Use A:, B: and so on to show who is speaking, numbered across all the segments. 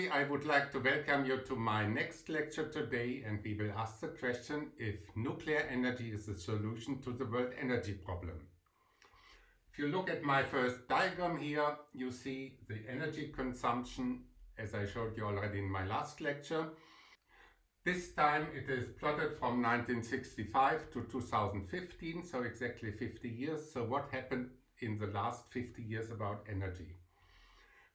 A: everybody, I would like to welcome you to my next lecture today and we will ask the question if nuclear energy is the solution to the world energy problem. If you look at my first diagram here, you see the energy consumption as I showed you already in my last lecture. This time it is plotted from 1965 to 2015, so exactly 50 years. So what happened in the last 50 years about energy?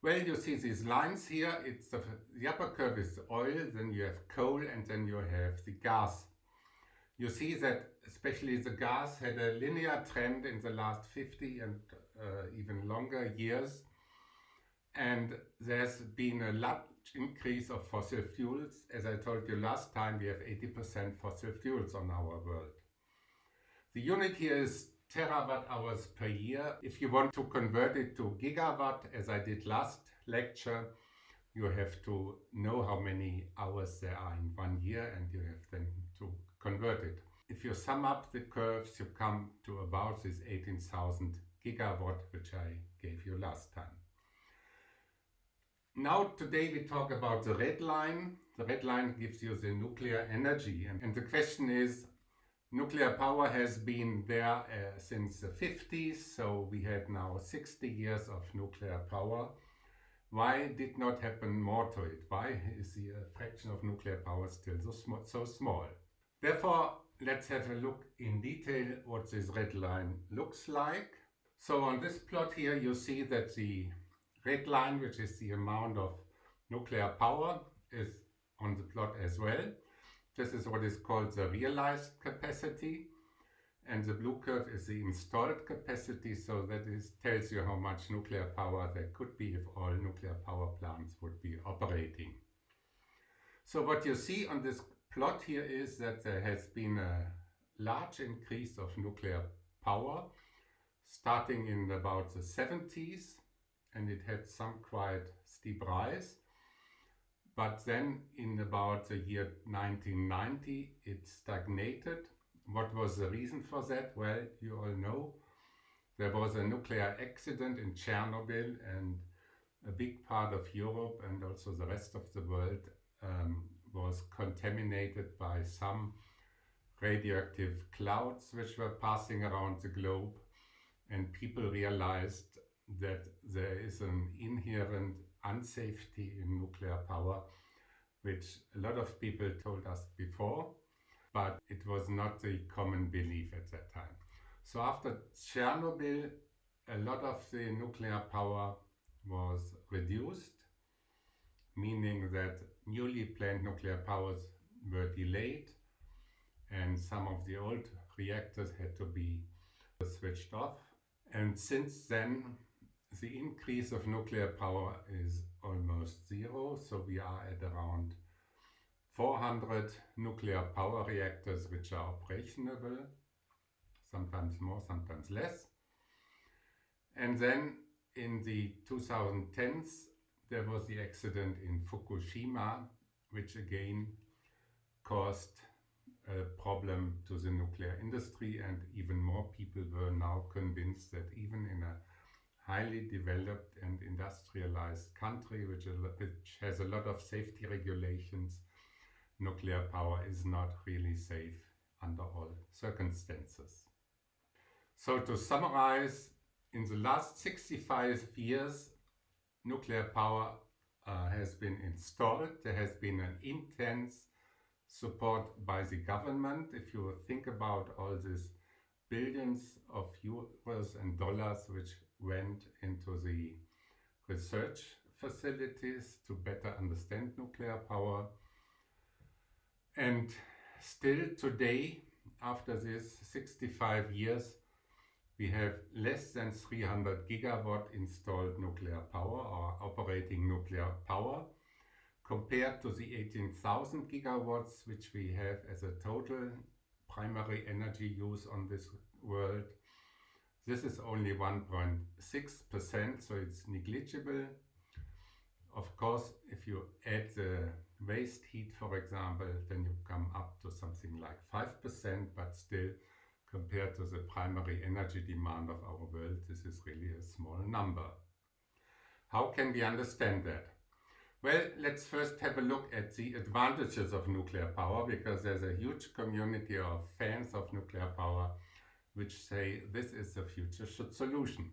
A: Well, you see these lines here. It's the, the upper curve is oil, then you have coal, and then you have the gas. You see that especially the gas had a linear trend in the last 50 and uh, even longer years. And there's been a large increase of fossil fuels. As I told you last time, we have 80% fossil fuels on our world. The unit here is terawatt hours per year. If you want to convert it to gigawatt, as I did last lecture, you have to know how many hours there are in one year and you have then to convert it. If you sum up the curves, you come to about this 18,000 gigawatt, which I gave you last time. Now today we talk about the red line. The red line gives you the nuclear energy and, and the question is Nuclear power has been there uh, since the 50s, so we had now 60 years of nuclear power. Why did not happen more to it? Why is the uh, fraction of nuclear power still so, sm so small? Therefore, let's have a look in detail what this red line looks like. So on this plot here, you see that the red line, which is the amount of nuclear power, is on the plot as well. This is what is called the realized capacity. And the blue curve is the installed capacity, so that is, tells you how much nuclear power there could be if all nuclear power plants would be operating. So what you see on this plot here is that there has been a large increase of nuclear power starting in about the 70s and it had some quite steep rise but then in about the year 1990, it stagnated. What was the reason for that? Well, you all know there was a nuclear accident in Chernobyl and a big part of Europe and also the rest of the world um, was contaminated by some radioactive clouds which were passing around the globe and people realized that there is an inherent unsafety in nuclear power, which a lot of people told us before, but it was not the common belief at that time. So after Chernobyl, a lot of the nuclear power was reduced, meaning that newly planned nuclear powers were delayed and some of the old reactors had to be switched off. And since then, the increase of nuclear power is almost zero, so we are at around 400 nuclear power reactors which are operational, sometimes more, sometimes less. And then in the 2010s there was the accident in Fukushima, which again caused a problem to the nuclear industry and even more people were now convinced that even in a highly developed and industrialized country which, which has a lot of safety regulations, nuclear power is not really safe under all circumstances. So to summarize, in the last 65 years, nuclear power uh, has been installed. There has been an intense support by the government. If you think about all these billions of euros and dollars which went into the research facilities to better understand nuclear power. And still today, after this 65 years, we have less than 300 gigawatt installed nuclear power or operating nuclear power compared to the 18,000 gigawatts which we have as a total primary energy use on this world this is only 1.6%, so it's negligible. Of course, if you add the waste heat, for example, then you come up to something like 5%, but still compared to the primary energy demand of our world, this is really a small number. How can we understand that? Well, let's first have a look at the advantages of nuclear power because there's a huge community of fans of nuclear power which say this is the future solution.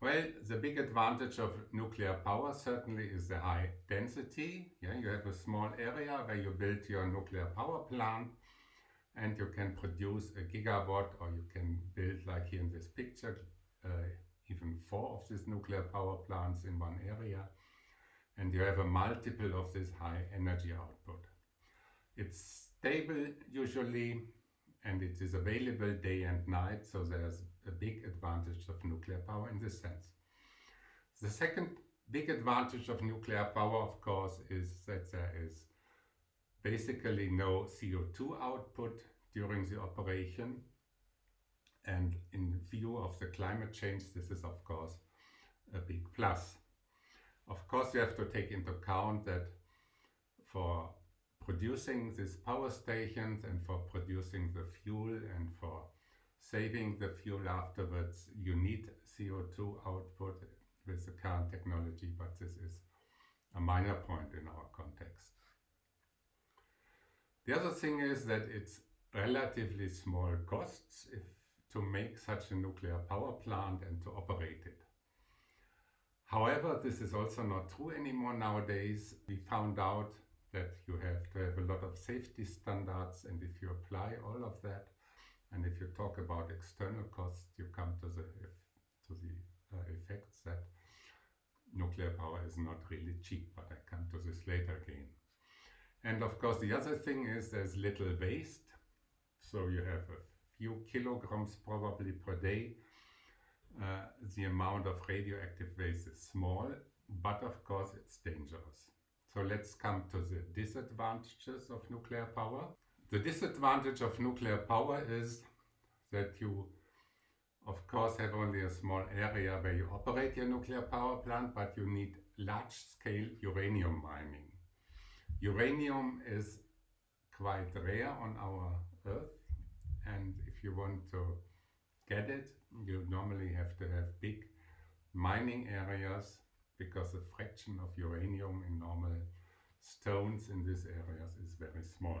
A: Well, the big advantage of nuclear power certainly is the high density. Yeah, you have a small area where you build your nuclear power plant and you can produce a gigawatt or you can build like here in this picture uh, even four of these nuclear power plants in one area and you have a multiple of this high energy output. It's stable usually and it is available day and night so there's a big advantage of nuclear power in this sense. The second big advantage of nuclear power of course is that there is basically no CO2 output during the operation and in view of the climate change this is of course a big plus. Of course, you have to take into account that for producing these power stations and for producing the fuel and for saving the fuel afterwards, you need CO2 output with the current technology, but this is a minor point in our context. The other thing is that it's relatively small costs if, to make such a nuclear power plant and to operate it. However, this is also not true anymore nowadays. We found out that you have to have a lot of safety standards and if you apply all of that and if you talk about external costs, you come to the, to the uh, effects that nuclear power is not really cheap, but I come to this later again. And of course, the other thing is there's little waste. So you have a few kilograms probably per day uh, the amount of radioactive waste is small, but of course it's dangerous. So let's come to the disadvantages of nuclear power. The disadvantage of nuclear power is that you of course have only a small area where you operate your nuclear power plant, but you need large-scale uranium mining. Uranium is quite rare on our Earth and if you want to get it, you normally have to have big mining areas because the fraction of uranium in normal stones in these areas is very small.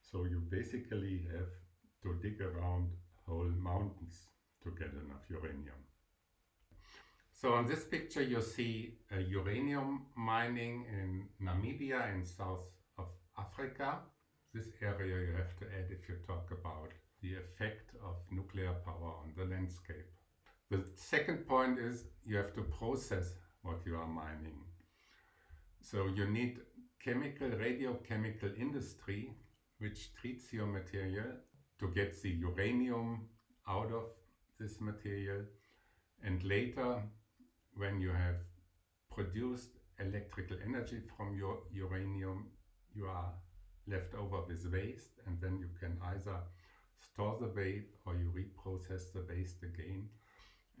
A: So you basically have to dig around whole mountains to get enough uranium. So on this picture you see uranium mining in Namibia in south of Africa. This area you have to add if you talk about the effect of nuclear power on the landscape. The second point is you have to process what you are mining. So you need chemical, radiochemical industry which treats your material to get the uranium out of this material and later when you have produced electrical energy from your uranium you are left over with waste and then you can either store the waste or you reprocess the waste again.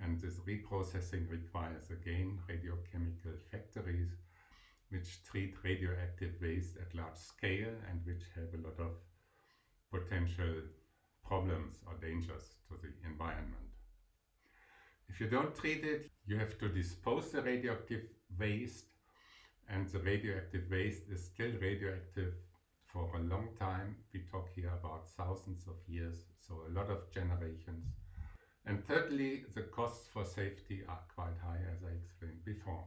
A: And this reprocessing requires again radiochemical factories which treat radioactive waste at large scale and which have a lot of potential problems or dangers to the environment. If you don't treat it, you have to dispose the radioactive waste and the radioactive waste is still radioactive for a long time. We talk here about thousands of years, so a lot of generations. And thirdly, the costs for safety are quite high, as I explained before.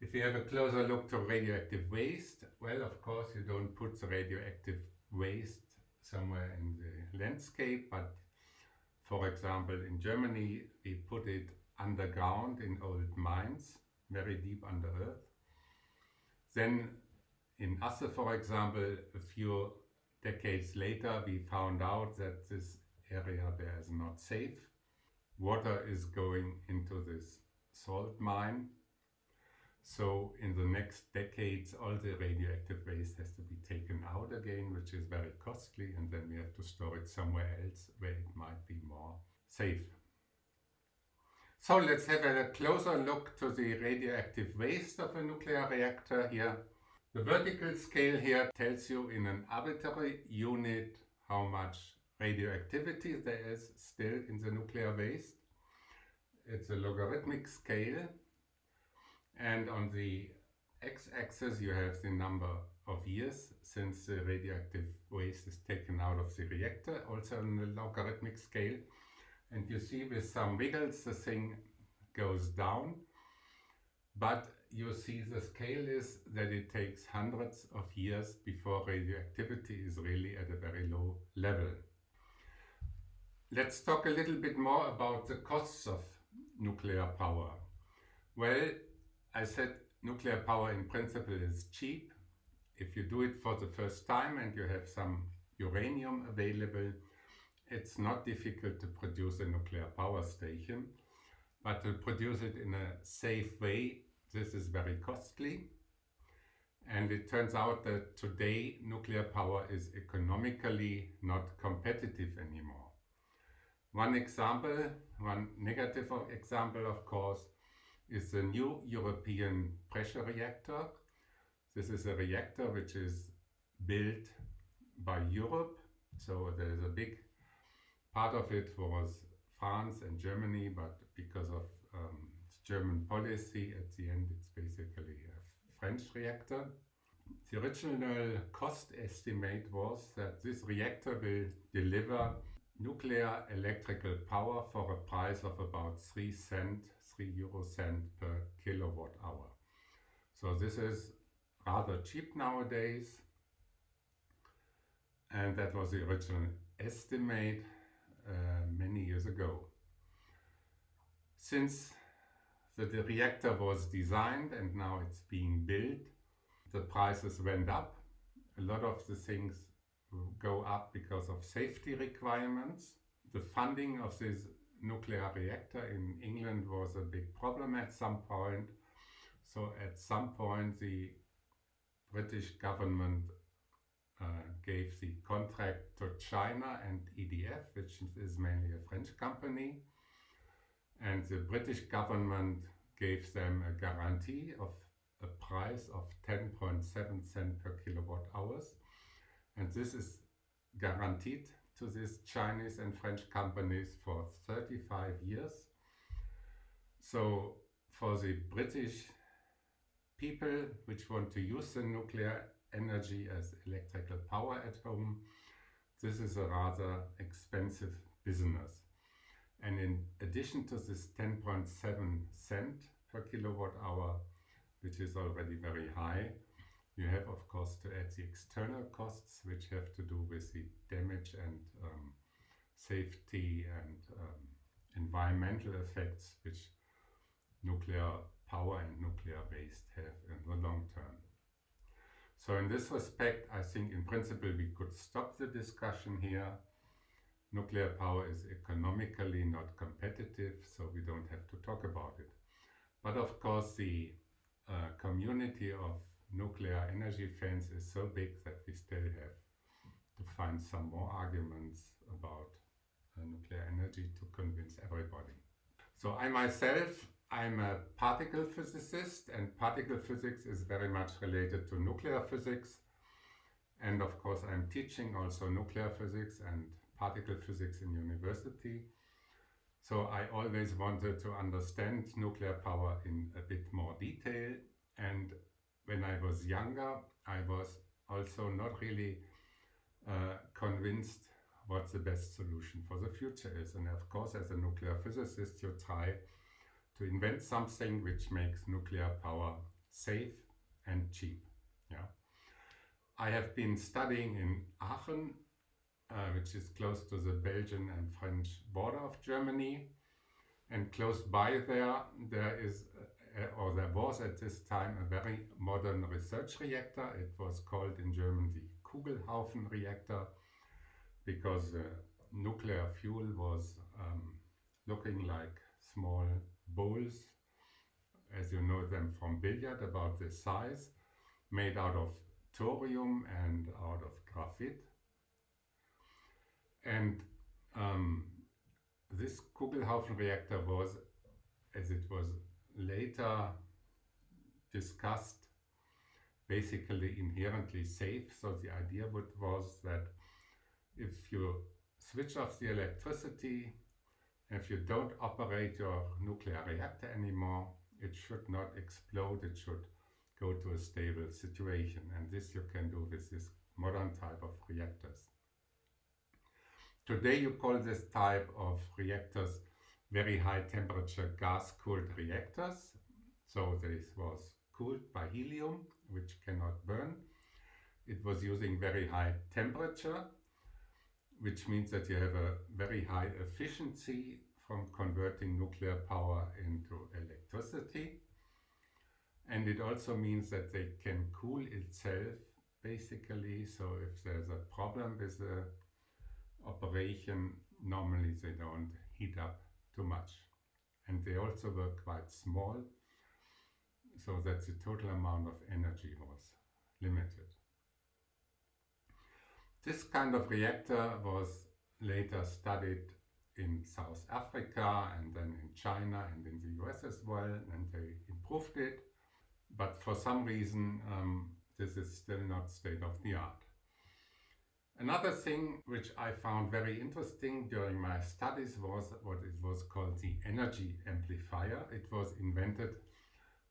A: If you have a closer look to radioactive waste, well, of course, you don't put the radioactive waste somewhere in the landscape, but for example, in Germany, we put it underground in old mines, very deep under earth. Then in Asse, for example, a few decades later, we found out that this area there is not safe. Water is going into this salt mine. So in the next decades, all the radioactive waste has to be taken out again, which is very costly. And then we have to store it somewhere else where it might be more safe. So let's have a closer look to the radioactive waste of a nuclear reactor here. The vertical scale here tells you in an arbitrary unit how much radioactivity there is still in the nuclear waste. It's a logarithmic scale and on the x-axis you have the number of years since the radioactive waste is taken out of the reactor, also on the logarithmic scale. And you see with some wiggles the thing goes down. But you see the scale is that it takes hundreds of years before radioactivity is really at a very low level. Let's talk a little bit more about the costs of nuclear power. Well, I said nuclear power in principle is cheap. If you do it for the first time and you have some uranium available, it's not difficult to produce a nuclear power station, but to produce it in a safe way, this is very costly. And it turns out that today nuclear power is economically not competitive anymore. One example, one negative example of course, is the new European pressure reactor. This is a reactor which is built by Europe. So there is a big part of it was France and Germany, but because of um, German policy, at the end it's basically a French reactor. The original cost estimate was that this reactor will deliver nuclear electrical power for a price of about 3 cent, 3 euro cent per kilowatt hour. So this is rather cheap nowadays and that was the original estimate uh, many years ago. Since the, the reactor was designed and now it's being built, the prices went up. A lot of the things go up because of safety requirements. The funding of this nuclear reactor in England was a big problem at some point. So at some point the British government uh, gave the contract to China and EDF, which is mainly a French company. And the British government gave them a guarantee of a price of 10.7 cent per kilowatt hours and this is guaranteed to these Chinese and French companies for 35 years. So for the British people which want to use the nuclear energy as electrical power at home, this is a rather expensive business. And in addition to this 10.7 cent per kilowatt hour, which is already very high, you have, of course, to add the external costs, which have to do with the damage and um, safety and um, environmental effects which nuclear power and nuclear waste have in the long term. So in this respect, I think in principle we could stop the discussion here. Nuclear power is economically not competitive, so we don't have to talk about it. But of course, the uh, community of nuclear energy fans is so big that we still have to find some more arguments about uh, nuclear energy to convince everybody. So I myself, I'm a particle physicist and particle physics is very much related to nuclear physics. And of course I'm teaching also nuclear physics and particle physics in university. So I always wanted to understand nuclear power in a bit more detail and when I was younger, I was also not really uh, convinced what the best solution for the future is. And of course, as a nuclear physicist, you try to invent something which makes nuclear power safe and cheap. Yeah. I have been studying in Aachen, uh, which is close to the Belgian and French border of Germany. And close by there, there is or there was at this time a very modern research reactor. It was called in German the Kugelhaufen reactor because the nuclear fuel was um, looking like small bowls, as you know them from billiard, about this size, made out of thorium and out of graphite. And um, this Kugelhaufen reactor was, as it was later discussed basically inherently safe. So the idea was that if you switch off the electricity, if you don't operate your nuclear reactor anymore, it should not explode, it should go to a stable situation. And this you can do with this modern type of reactors. Today you call this type of reactors very high temperature gas cooled reactors. So this was cooled by helium, which cannot burn. It was using very high temperature, which means that you have a very high efficiency from converting nuclear power into electricity. And it also means that they can cool itself basically. So if there's a problem with the operation, normally they don't heat up too much. And they also were quite small, so that the total amount of energy was limited. This kind of reactor was later studied in South Africa and then in China and in the US as well, and they improved it. But for some reason, um, this is still not state of the art. Another thing which I found very interesting during my studies was what it was called the energy amplifier. It was invented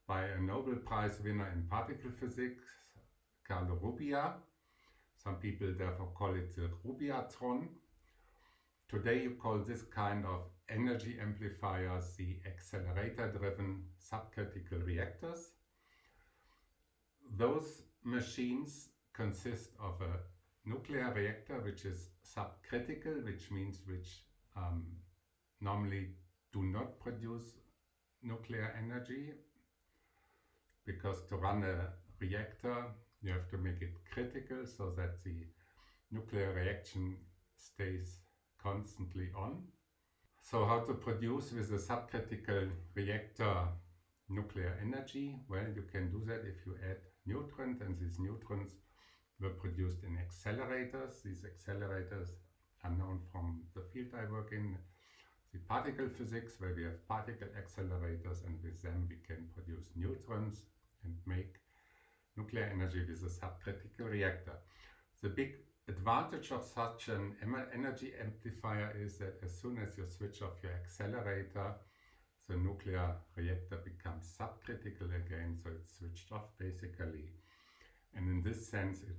A: by a Nobel Prize winner in particle physics, Carlo Rubbia. Some people therefore call it the Rubbiatron. Today you call this kind of energy amplifiers the accelerator-driven subcritical reactors. Those machines consist of a nuclear reactor which is subcritical, which means which um, normally do not produce nuclear energy because to run a reactor you have to make it critical so that the nuclear reaction stays constantly on. So how to produce with a subcritical reactor nuclear energy? Well, you can do that if you add neutrons and these neutrons were produced in accelerators. These accelerators are known from the field I work in, the particle physics, where we have particle accelerators and with them we can produce neutrons and make nuclear energy with a subcritical reactor. The big advantage of such an energy amplifier is that as soon as you switch off your accelerator, the nuclear reactor becomes subcritical again, so it's switched off basically. And in this sense, it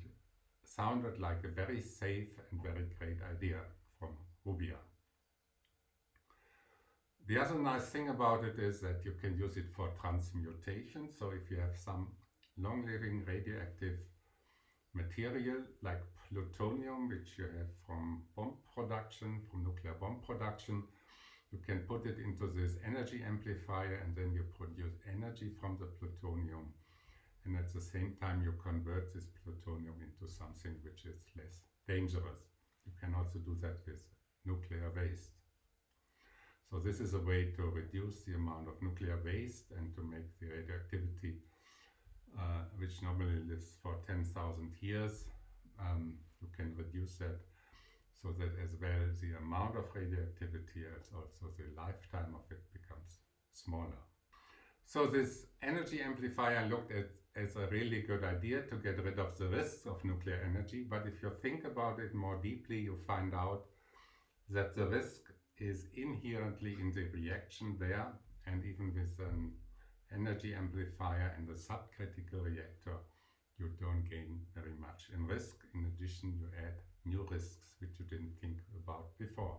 A: sounded like a very safe and very great idea from Rubbia. The other nice thing about it is that you can use it for transmutation. So if you have some long-living radioactive material like plutonium, which you have from bomb production, from nuclear bomb production, you can put it into this energy amplifier and then you produce energy from the plutonium and at the same time you convert this plutonium into something which is less dangerous. You can also do that with nuclear waste. So this is a way to reduce the amount of nuclear waste and to make the radioactivity, uh, which normally lives for 10,000 years, um, you can reduce that so that as well the amount of radioactivity as also the lifetime of it becomes smaller. So this energy amplifier looked at as a really good idea to get rid of the risks of nuclear energy. But if you think about it more deeply, you find out that the risk is inherently in the reaction there. And even with an energy amplifier and a subcritical reactor, you don't gain very much in risk. In addition, you add new risks which you didn't think about before.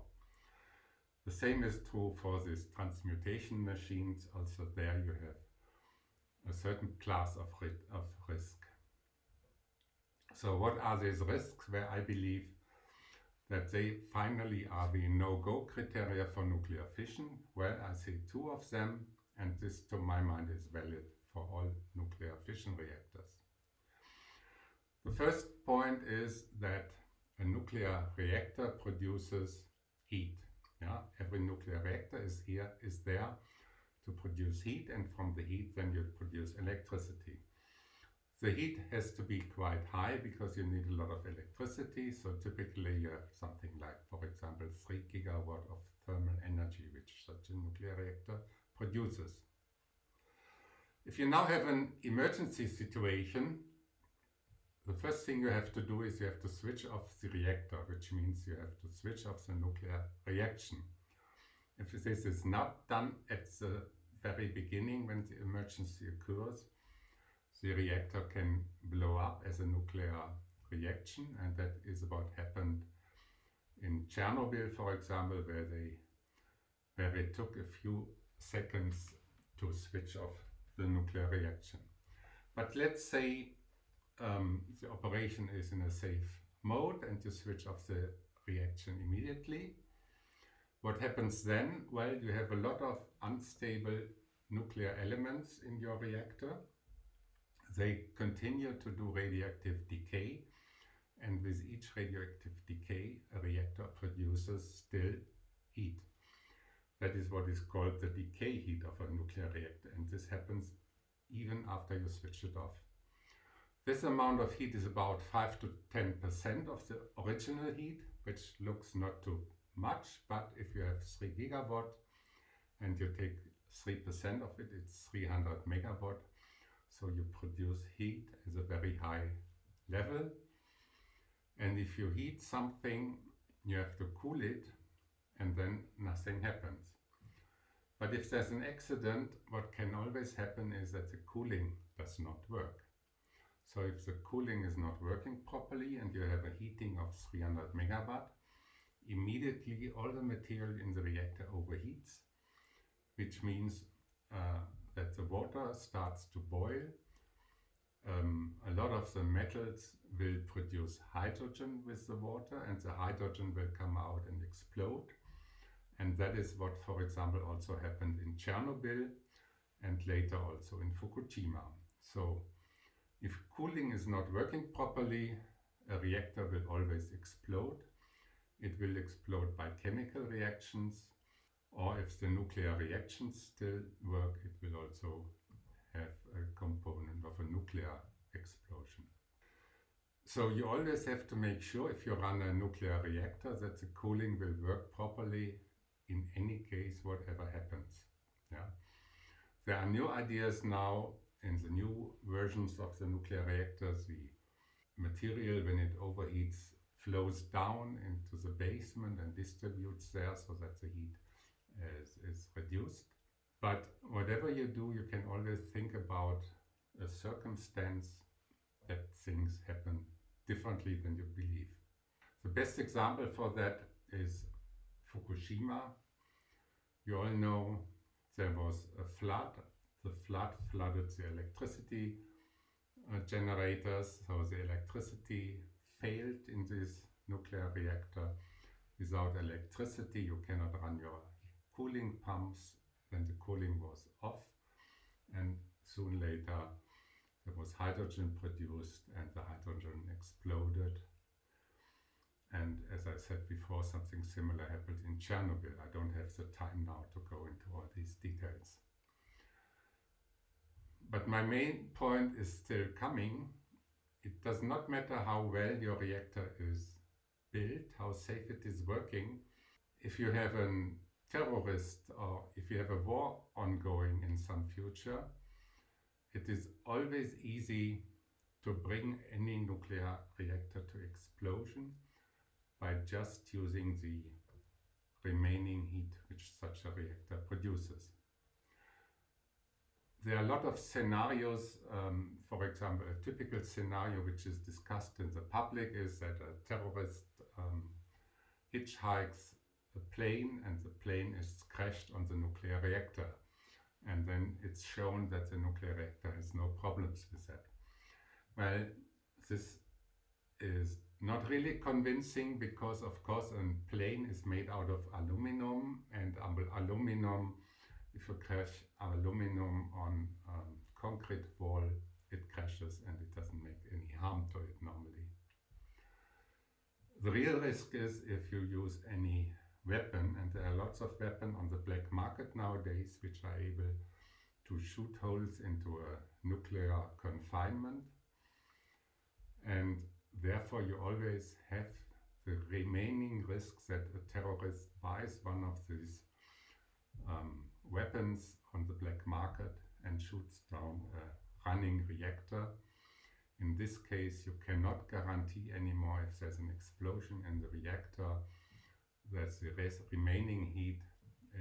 A: The same is true for these transmutation machines. Also there you have a certain class of, of risk. So what are these risks where I believe that they finally are the no-go criteria for nuclear fission? Well, I see two of them and this to my mind is valid for all nuclear fission reactors. The first point is that a nuclear reactor produces heat. Yeah? Every nuclear reactor is here is there to produce heat and from the heat then you produce electricity. The heat has to be quite high because you need a lot of electricity. So typically you have something like, for example, 3 gigawatt of thermal energy which such a nuclear reactor produces. If you now have an emergency situation, the first thing you have to do is you have to switch off the reactor, which means you have to switch off the nuclear reaction. If this is not done at the very beginning when the emergency occurs, the reactor can blow up as a nuclear reaction and that is what happened in Chernobyl for example where they where it took a few seconds to switch off the nuclear reaction. But let's say um, the operation is in a safe mode and you switch off the reaction immediately. What happens then? Well, you have a lot of unstable nuclear elements in your reactor. They continue to do radioactive decay and with each radioactive decay a reactor produces still heat. That is what is called the decay heat of a nuclear reactor and this happens even after you switch it off. This amount of heat is about 5 to 10% of the original heat, which looks not too much, but if you have 3 gigawatt and you take 3% of it, it's 300 megawatt. So you produce heat at a very high level. And if you heat something, you have to cool it and then nothing happens. But if there's an accident, what can always happen is that the cooling does not work. So if the cooling is not working properly and you have a heating of 300 megawatt, immediately all the material in the reactor overheats, which means uh, that the water starts to boil. Um, a lot of the metals will produce hydrogen with the water and the hydrogen will come out and explode and that is what, for example, also happened in Chernobyl and later also in Fukushima. So if cooling is not working properly, a reactor will always explode. It will explode by chemical reactions or if the nuclear reactions still work, it will also have a component of a nuclear explosion. So you always have to make sure if you run a nuclear reactor that the cooling will work properly in any case, whatever happens. Yeah. There are new ideas now in the new versions of the nuclear reactors. The material, when it overheats, flows down into the basement and distributes there so that the heat is, is reduced. But whatever you do, you can always think about a circumstance that things happen differently than you believe. The best example for that is Fukushima. You all know there was a flood. The flood flooded the electricity uh, generators, so the electricity failed in this nuclear reactor. Without electricity you cannot run your cooling pumps, then the cooling was off and soon later there was hydrogen produced and the hydrogen exploded and as I said before, something similar happened in Chernobyl. I don't have the time now to go into all these details. But my main point is still coming. It does not matter how well your reactor is built, how safe it is working. If you have a terrorist or if you have a war ongoing in some future, it is always easy to bring any nuclear reactor to explosion by just using the remaining heat which such a reactor produces. There are a lot of scenarios, um, for example, a typical scenario which is discussed in the public is that a terrorist um, hitchhikes a plane and the plane is crashed on the nuclear reactor. And then it's shown that the nuclear reactor has no problems with that. Well, this is not really convincing because of course a plane is made out of aluminum and aluminum, if you crash aluminum on um, concrete wall, it crashes and it doesn't make any harm to it normally. The real risk is if you use any weapon, and there are lots of weapons on the black market nowadays which are able to shoot holes into a nuclear confinement. And Therefore, you always have the remaining risk that a terrorist buys one of these um, weapons on the black market and shoots down a running reactor. In this case, you cannot guarantee anymore if there's an explosion in the reactor that the remaining heat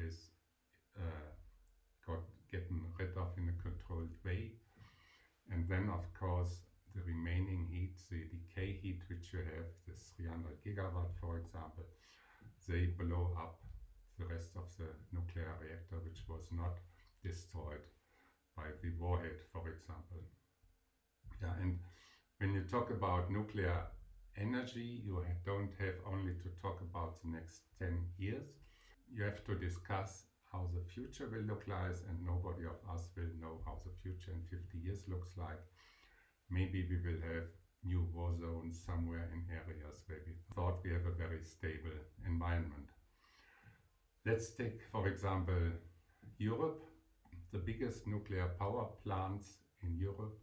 A: is uh, got getting rid of in a controlled way. And then of course the remaining heat, the decay heat which you have, this 300 gigawatt for example, they blow up the rest of the nuclear reactor which was not destroyed by the warhead for example. Yeah, and when you talk about nuclear energy, you don't have only to talk about the next 10 years. You have to discuss how the future will look like and nobody of us will know how the future in 50 years looks like. Maybe we will have new war zones somewhere in areas where we thought we have a very stable environment. Let's take, for example, Europe, the biggest nuclear power plants in Europe.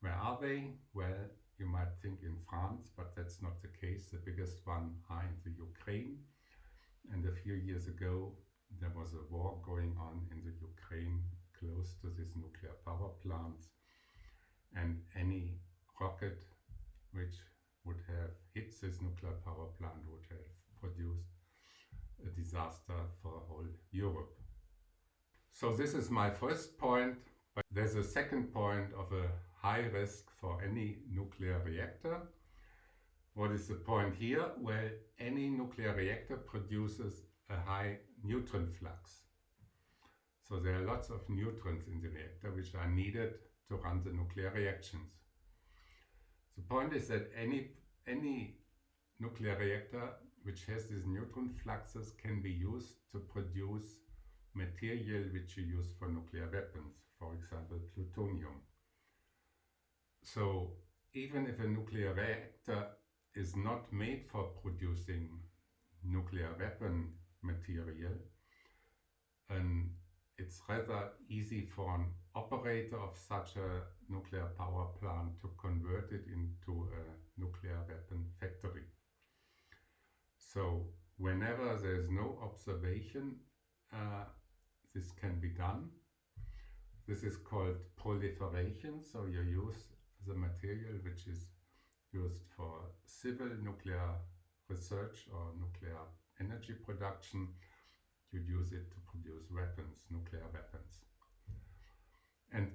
A: Where are they? Well, you might think in France, but that's not the case. The biggest one are in the Ukraine. And a few years ago, there was a war going on in the Ukraine close to these nuclear power plants. And any rocket which would have hit this nuclear power plant would have produced a disaster for whole Europe. So this is my first point, but there's a second point of a high risk for any nuclear reactor. What is the point here? Well, any nuclear reactor produces a high neutron flux. So there are lots of neutrons in the reactor which are needed to run the nuclear reactions. The point is that any, any nuclear reactor which has these neutron fluxes can be used to produce material which you use for nuclear weapons, for example plutonium. So even if a nuclear reactor is not made for producing nuclear weapon material, and it's rather easy for an operator of such a nuclear power plant to convert it into a nuclear weapon factory. So whenever there is no observation, uh, this can be done. This is called proliferation. So you use the material which is used for civil nuclear research or nuclear energy production, you use it to produce weapons, nuclear weapons. And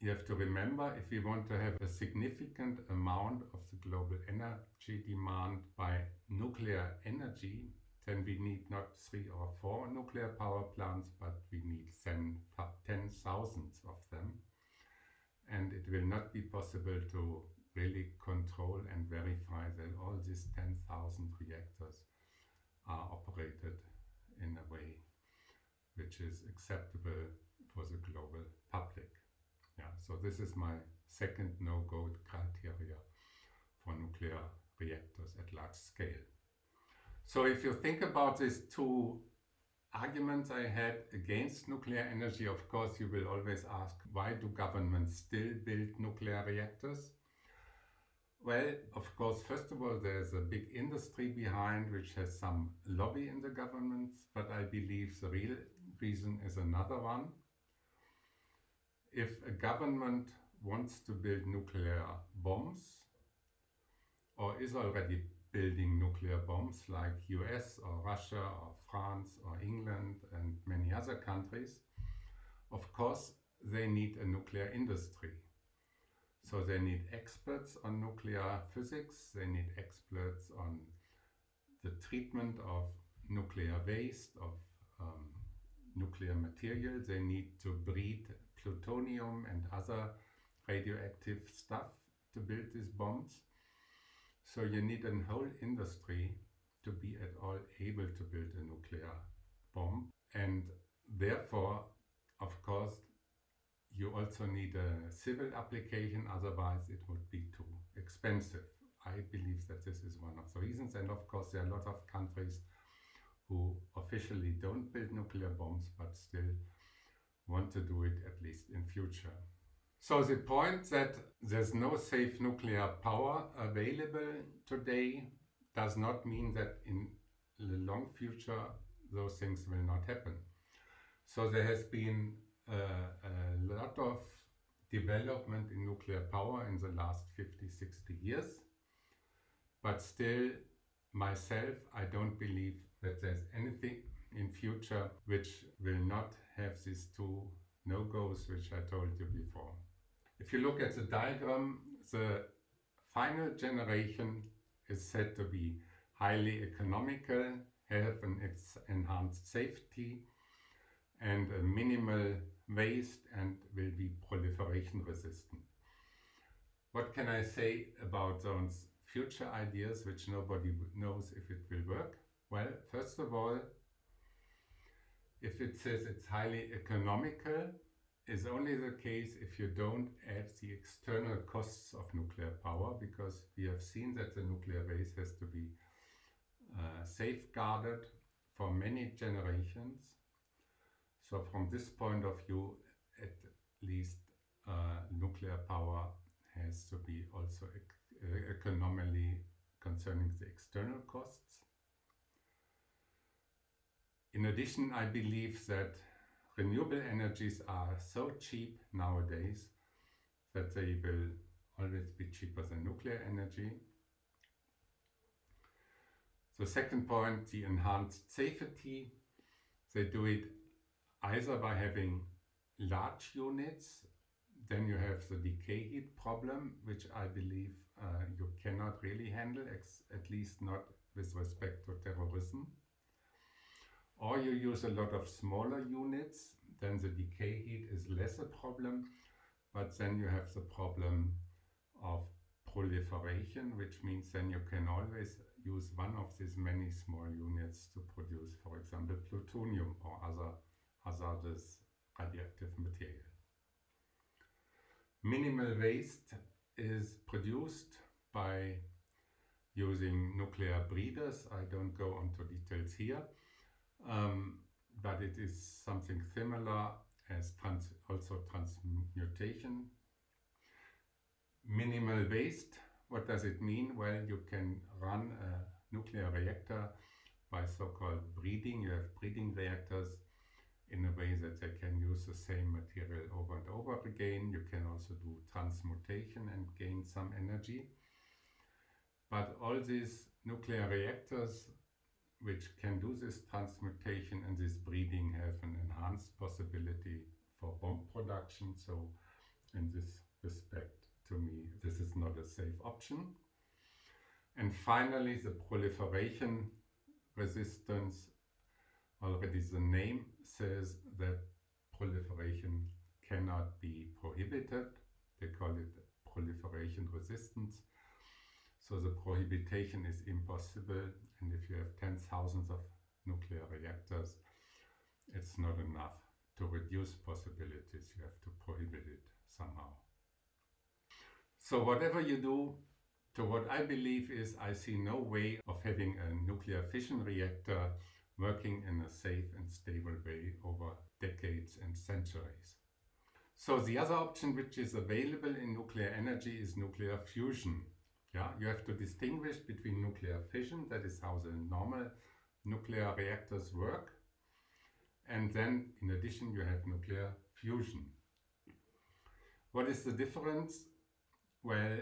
A: you have to remember, if we want to have a significant amount of the global energy demand by nuclear energy, then we need not three or four nuclear power plants, but we need ten, ten thousands of them and it will not be possible to really control and verify that all these 10,000 reactors are operated in a way which is acceptable for the global public. Yeah, so this is my second no-go criteria for nuclear reactors at large scale. So if you think about these two arguments I had against nuclear energy, of course, you will always ask, why do governments still build nuclear reactors? Well, of course, first of all, there's a big industry behind which has some lobby in the governments, but I believe the real reason is another one. If a government wants to build nuclear bombs or is already building nuclear bombs like US or Russia or France or England and many other countries, of course they need a nuclear industry. So they need experts on nuclear physics, they need experts on the treatment of nuclear waste, of um, nuclear material. They need to breed plutonium and other radioactive stuff to build these bombs. So you need a whole industry to be at all able to build a nuclear bomb. And therefore, of course, you also need a civil application, otherwise it would be too expensive. I believe that this is one of the reasons. And of course, there are a lot of countries who officially don't build nuclear bombs, but still want to do it at least in future. So the point that there's no safe nuclear power available today does not mean that in the long future those things will not happen. So there has been a, lot of development in nuclear power in the last 50, 60 years. But still, myself, I don't believe that there's anything in future which will not have these two no-goes which I told you before. If you look at the diagram, the final generation is said to be highly economical, have an enhanced safety, and a minimal waste and will be proliferation resistant. What can I say about those future ideas which nobody knows if it will work? Well, first of all, if it says it's highly economical, is only the case if you don't add the external costs of nuclear power because we have seen that the nuclear base has to be uh, safeguarded for many generations. So from this point of view, at least uh, nuclear power has to be also uh, economically concerning the external costs. In addition, I believe that renewable energies are so cheap nowadays that they will always be cheaper than nuclear energy. The second point, the enhanced safety. They do it either by having large units, then you have the decay heat problem, which I believe uh, you cannot really handle, at least not with respect to terrorism or you use a lot of smaller units, then the decay heat is less a problem, but then you have the problem of proliferation, which means then you can always use one of these many small units to produce, for example, plutonium or other hazardous radioactive material. Minimal waste is produced by using nuclear breeders. I don't go into details here. Um, but it is something similar as trans also transmutation. Minimal waste, what does it mean? Well, you can run a nuclear reactor by so-called breeding. You have breeding reactors in a way that they can use the same material over and over again. You can also do transmutation and gain some energy. But all these nuclear reactors which can do this transmutation and this breeding have an enhanced possibility for bomb production. So in this respect, to me, this is not a safe option. And finally, the proliferation resistance, already the name says that proliferation cannot be prohibited. They call it proliferation resistance. So the prohibition is impossible and if you have tens thousands of nuclear reactors, it's not enough to reduce possibilities. You have to prohibit it somehow. So whatever you do, to what I believe is I see no way of having a nuclear fission reactor working in a safe and stable way over decades and centuries. So the other option which is available in nuclear energy is nuclear fusion. Yeah, you have to distinguish between nuclear fission, that is how the normal nuclear reactors work, and then in addition you have nuclear fusion. What is the difference? Well,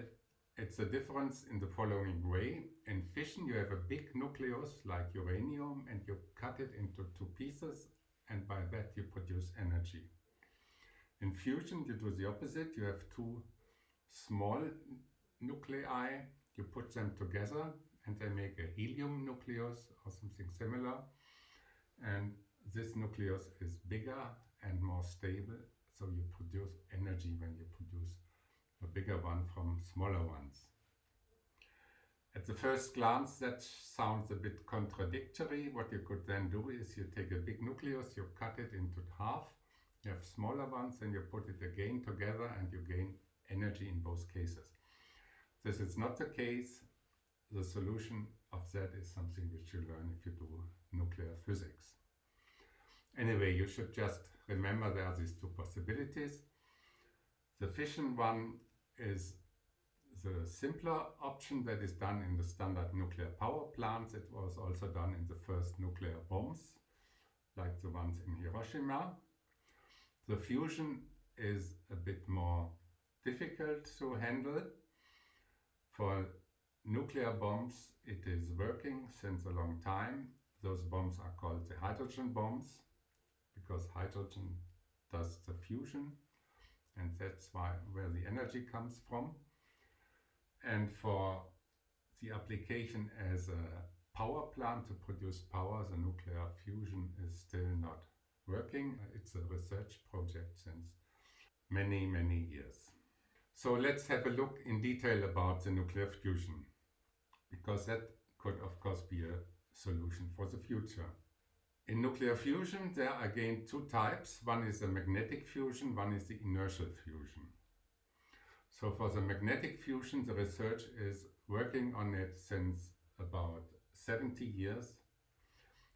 A: it's a difference in the following way. In fission you have a big nucleus like uranium and you cut it into two pieces and by that you produce energy. In fusion you do the opposite, you have two small nuclei, you put them together and they make a helium nucleus or something similar. And this nucleus is bigger and more stable, so you produce energy when you produce a bigger one from smaller ones. At the first glance that sounds a bit contradictory. What you could then do is you take a big nucleus, you cut it into half, you have smaller ones and you put it again together and you gain energy in both cases. This is not the case. The solution of that is something which you learn if you do nuclear physics. Anyway, you should just remember there are these two possibilities. The fission one is the simpler option that is done in the standard nuclear power plants. It was also done in the first nuclear bombs, like the ones in Hiroshima. The fusion is a bit more difficult to handle for nuclear bombs, it is working since a long time. Those bombs are called the hydrogen bombs because hydrogen does the fusion and that's why where the energy comes from. And for the application as a power plant to produce power, the nuclear fusion is still not working. It's a research project since many, many years. So let's have a look in detail about the nuclear fusion, because that could of course be a solution for the future. In nuclear fusion there are again two types. One is the magnetic fusion, one is the inertial fusion. So for the magnetic fusion the research is working on it since about 70 years.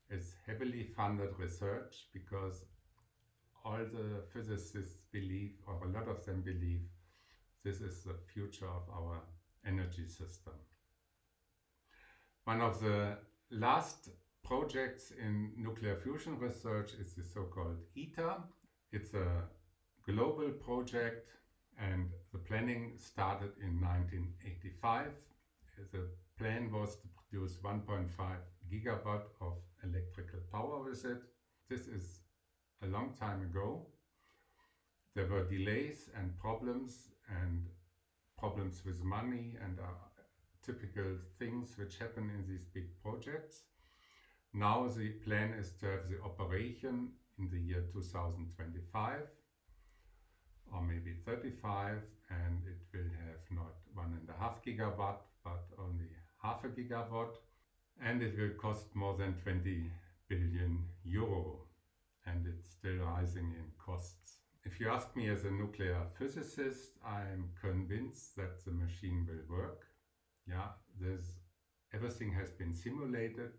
A: It's heavily funded research because all the physicists believe, or a lot of them believe, this is the future of our energy system. One of the last projects in nuclear fusion research is the so-called ITER. It's a global project and the planning started in 1985. The plan was to produce 1.5 gigawatt of electrical power with it. This is a long time ago. There were delays and problems and problems with money and uh, typical things which happen in these big projects. Now the plan is to have the operation in the year 2025 or maybe 35 and it will have not one and a half gigawatt but only half a gigawatt and it will cost more than 20 billion euro and it's still rising in costs. If you ask me as a nuclear physicist, I'm convinced that the machine will work. Yeah, there's everything has been simulated.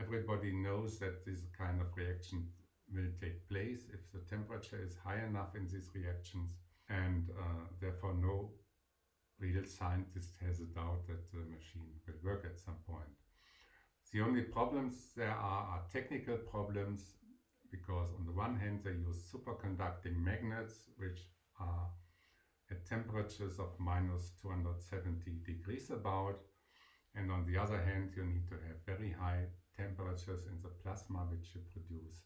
A: Everybody knows that this kind of reaction will take place if the temperature is high enough in these reactions and uh, therefore no real scientist has a doubt that the machine will work at some point. The only problems there are are technical problems because on the one hand they use superconducting magnets which are at temperatures of minus 270 degrees about and on the other hand you need to have very high temperatures in the plasma which you produce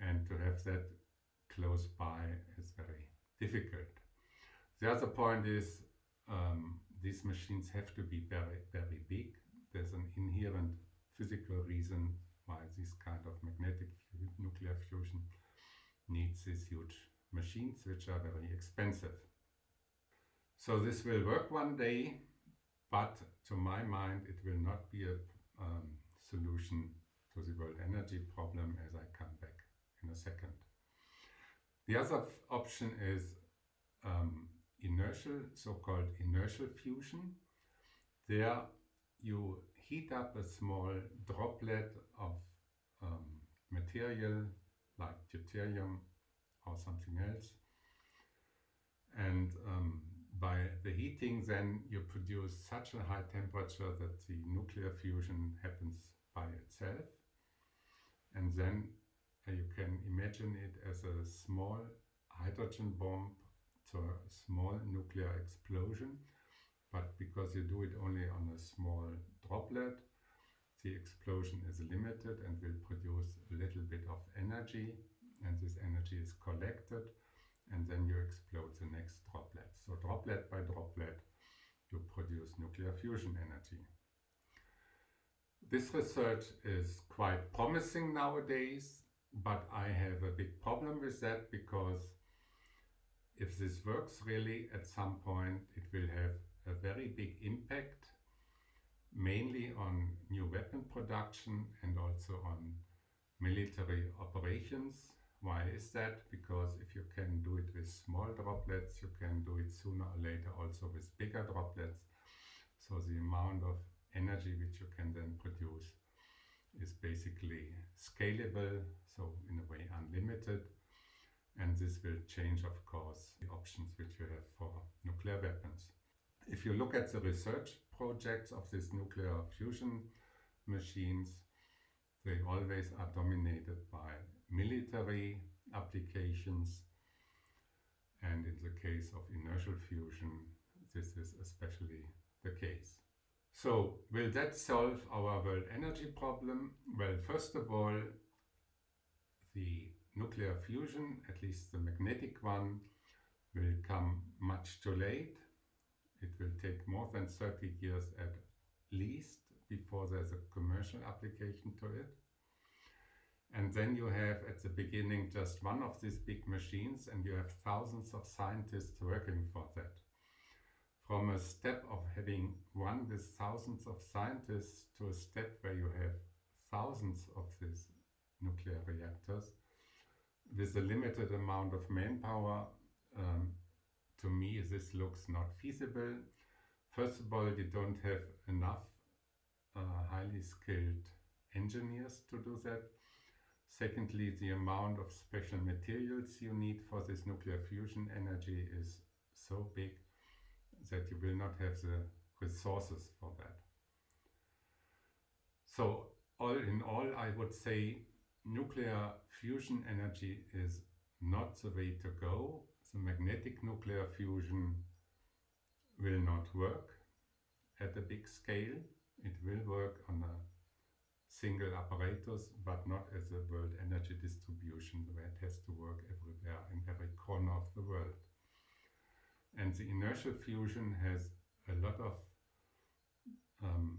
A: and to have that close by is very difficult. The other point is um, these machines have to be very very big. There's an inherent physical reason why this kind of magnetic nuclear fusion needs these huge machines which are very expensive. So this will work one day, but to my mind it will not be a um, solution to the world energy problem as I come back in a second. The other option is um, inertial, so-called inertial fusion. There you heat up a small droplet of um, material like deuterium or something else. And um, by the heating then you produce such a high temperature that the nuclear fusion happens by itself. And then uh, you can imagine it as a small hydrogen bomb to a small nuclear explosion but because you do it only on a small droplet the explosion is limited and will produce a little bit of energy and this energy is collected and then you explode the next droplet. So droplet by droplet you produce nuclear fusion energy. This research is quite promising nowadays but I have a big problem with that because if this works really at some point it will have a very big impact mainly on new weapon production and also on military operations. Why is that? Because if you can do it with small droplets, you can do it sooner or later also with bigger droplets. So the amount of energy which you can then produce is basically scalable, so in a way unlimited. And this will change, of course, the options which you have for nuclear weapons. If you look at the research projects of these nuclear fusion machines, they always are dominated by military applications and in the case of inertial fusion this is especially the case. So will that solve our world energy problem? Well first of all the nuclear fusion, at least the magnetic one, will come much too late. It will take more than 30 years at least before there's a commercial application to it. And then you have at the beginning just one of these big machines and you have thousands of scientists working for that. From a step of having one with thousands of scientists to a step where you have thousands of these nuclear reactors with a limited amount of manpower, um, to me this looks not feasible. First of all, you don't have enough uh, highly skilled engineers to do that. Secondly, the amount of special materials you need for this nuclear fusion energy is so big that you will not have the resources for that. So all in all, I would say nuclear fusion energy is not the way to go. The magnetic nuclear fusion will not work at a big scale. It will work on a single apparatus, but not as a world energy distribution where it has to work everywhere in every corner of the world. And the inertial fusion has a lot of um,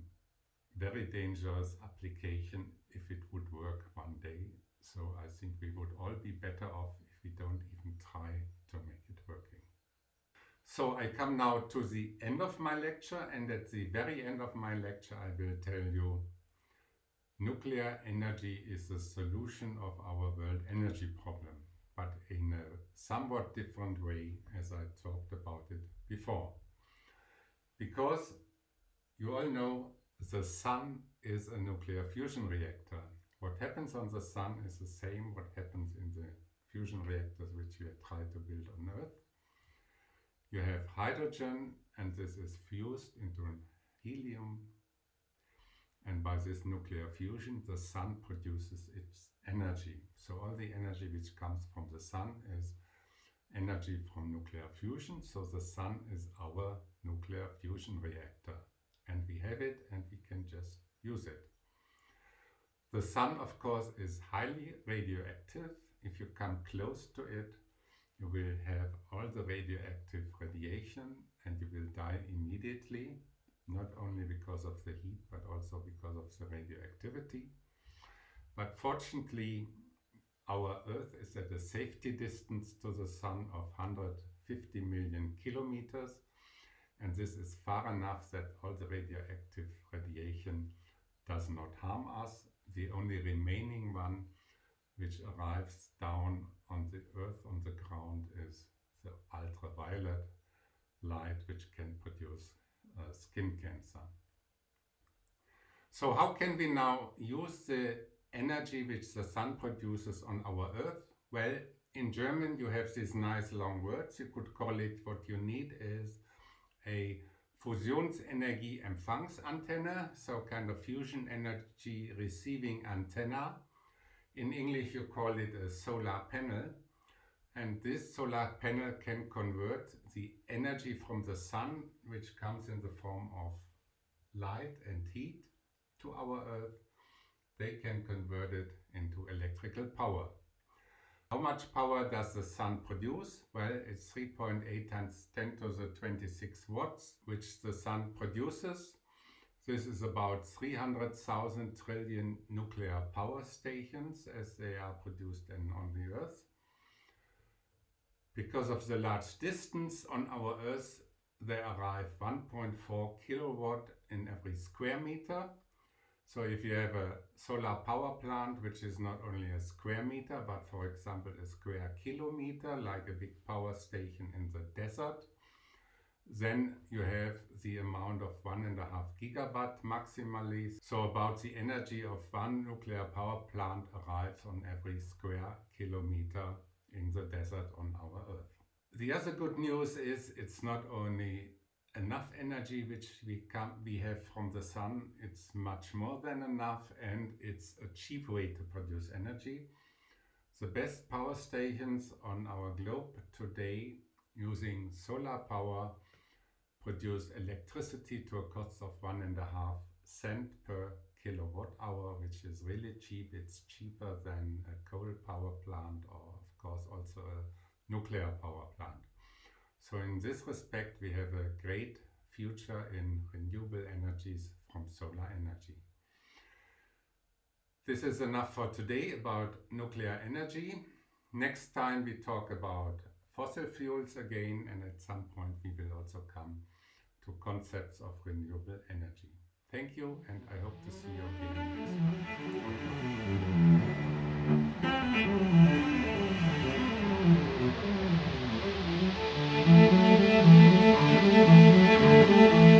A: very dangerous application if it would work one day. So I think we would all be better off if we don't even try to make it working. So I come now to the end of my lecture and at the very end of my lecture I will tell you nuclear energy is the solution of our world energy problem but in a somewhat different way as I talked about it before. Because you all know the sun is a nuclear fusion reactor. What happens on the sun is the same what happens in the fusion reactors which we try to build on Earth. You have hydrogen and this is fused into helium and by this nuclear fusion the sun produces its energy. So all the energy which comes from the sun is energy from nuclear fusion. So the sun is our nuclear fusion reactor and we have it and we can just use it. The sun of course is highly radioactive. If you come close to it you will have all the radioactive radiation and you will die immediately not only because of the heat but also because of the radioactivity. But fortunately, our Earth is at a safety distance to the Sun of 150 million kilometers. And this is far enough that all the radioactive radiation does not harm us. The only remaining one which arrives down on the Earth, on the ground, is the ultraviolet light which can produce uh, skin cancer. So how can we now use the energy which the sun produces on our earth? Well, in German you have these nice long words. You could call it what you need is a Fusionsenergie-Empfangsantenne, so kind of fusion energy receiving antenna. In English you call it a solar panel. And this solar panel can convert the energy from the sun, which comes in the form of light and heat, to our Earth they can convert it into electrical power. How much power does the sun produce? Well, it's 3.8 times 10 to the 26 watts, which the sun produces. This is about 300,000 trillion nuclear power stations as they are produced in, on the Earth. Because of the large distance on our Earth, they arrive 1.4 kilowatt in every square meter so if you have a solar power plant, which is not only a square meter, but for example a square kilometer, like a big power station in the desert, then you have the amount of one and a half gigawatt maximally. So about the energy of one nuclear power plant arrives on every square kilometer in the desert on our Earth. The other good news is it's not only enough energy which we come we have from the sun it's much more than enough and it's a cheap way to produce energy the best power stations on our globe today using solar power produce electricity to a cost of one and a half cent per kilowatt hour which is really cheap it's cheaper than a coal power plant or of course also a nuclear power plant So in this respect, we have a great future in renewable energies from solar energy. This is enough for today about nuclear energy. Next time we talk about fossil fuels again and at some point we will also come to concepts of renewable energy. Thank you and I hope to see you again.